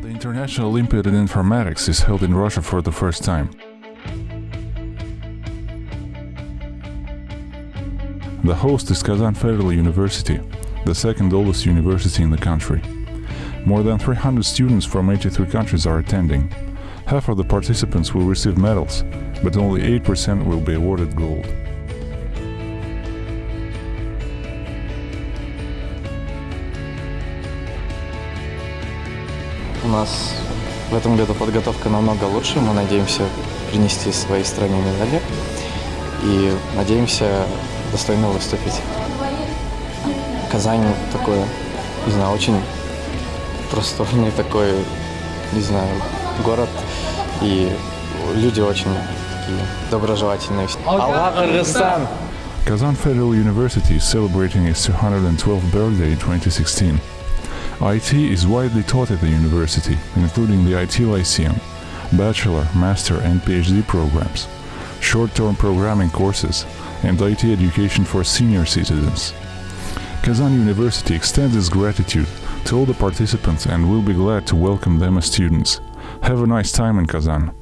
National Olympiad in Informatics is held in Russia for the first time. The host is Kazan Federal University, the second oldest university in the country. More than 300 students from 83 countries are attending. Half of the participants will receive medals, but only 8% will be awarded gold. У нас в этом году подготовка намного лучше. Мы надеемся принести своей стране медали и надеемся достойно выступить. Казань такой, не знаю, очень просторный такой, не знаю, город. И люди очень такие доброжелательные. Аллах Кыргызстан! Kazan Federal University is celebrating its 212th birthday in 2016. IT is widely taught at the university, including the IT Lyceum, bachelor, master, and PhD programs, short-term programming courses, and IT education for senior citizens. Kazan University extends its gratitude to all the participants and will be glad to welcome them as students. Have a nice time in Kazan.